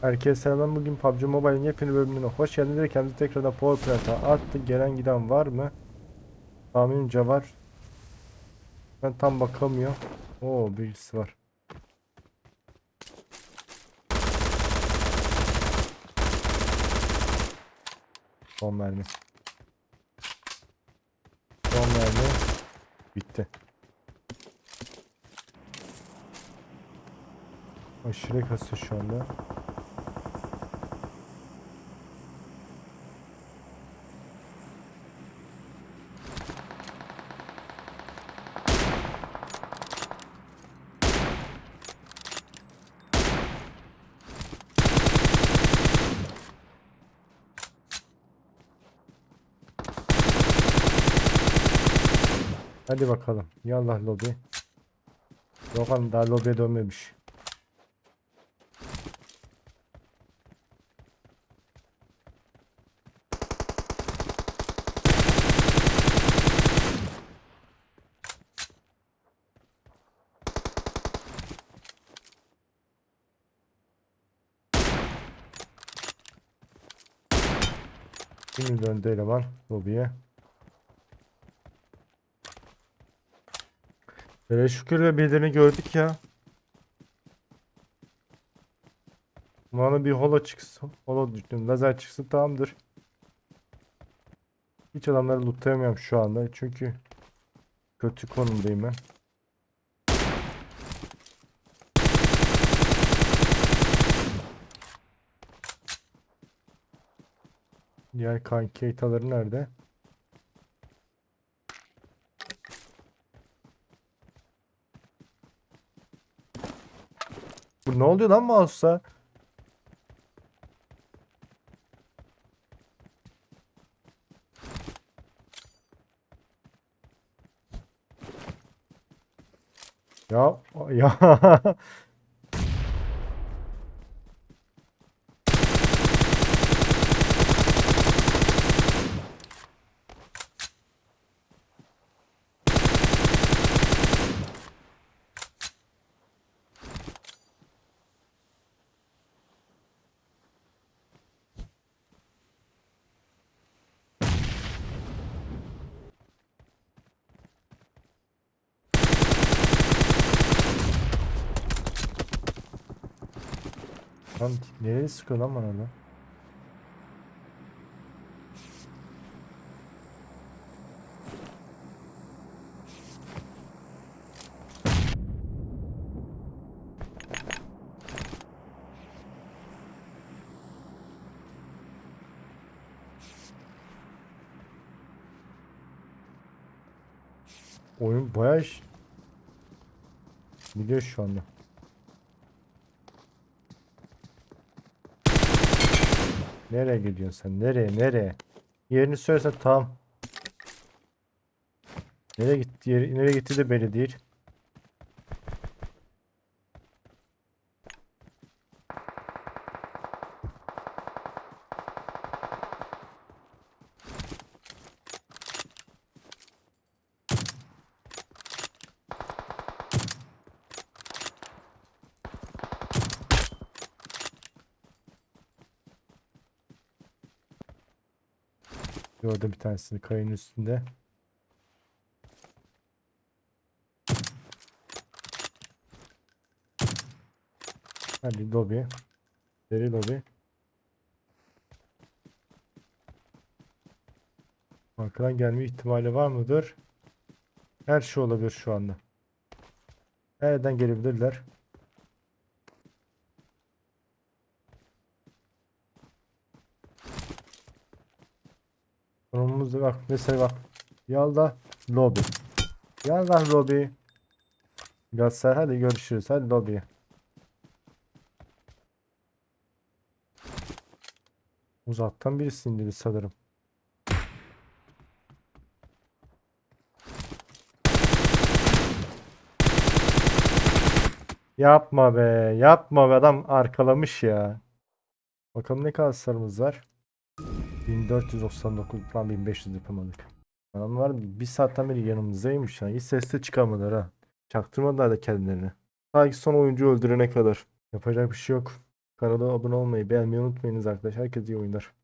Herkese selam. Bugün PUBG Mobile'in yepyeni bölümüne hoş geldiniz. Kendisi tekrardan Powerplant'a attı. Gelen giden var mı? Tahminimce var. Ben tam bakamıyorum. Oo birisi var. Son mermi. Son mermi. Bitti. Aşırı kasıyor şu anda. Hadi bakalım. Yallah lobi. Yok hanım daha lobiye dönmemiş. Şimdi döndü eleman lobiye. Böyle şükür ve birilerini gördük ya. Bana bir holo çıksın. Holo düştüm. Lazer çıksın tamamdır. Hiç adamları lootlayamıyorum şu anda. Çünkü kötü konumdayım ben. Diğer kanki nerede? Bu ne oluyor lan mouse'a? Ya ya Lan nereye sıkıyor lan bana lan? Oyun bayağı iş. Biliyor şu anda. Nereye gidiyorsun sen? Nereye? Nereye? Yerini söylesen tamam. Nereye gitti? Yeri, nereye gitti de belli değil. Gördüm bir tanesini kayanın üstünde. Hadi lobi. Deri lobi. Arkadan gelme ihtimali var mıdır? Her şey olabilir şu anda. Nereden gelebilirler? Konumumuzda bak mesela bak. Yalda lobi. Yalda lobi. Galatasaray hadi görüşürüz. Hadi lobiye. Uzaktan birisi indiriyor sanırım. Yapma be. Yapma be. Adam arkalamış ya. Bakalım ne kadar sarımız var. 1499 falan 1500 yapamadık. Adamlar bir saatten beri yanımızdaymış ya. Hiç ses de çıkarmadılar ha. Çaktırmadılar da kendilerini. Sanki son oyuncu öldürene kadar. Yapacak bir şey yok. Kanala abone olmayı, beğenmeyi unutmayınız arkadaşlar. Herkese iyi oyunlar.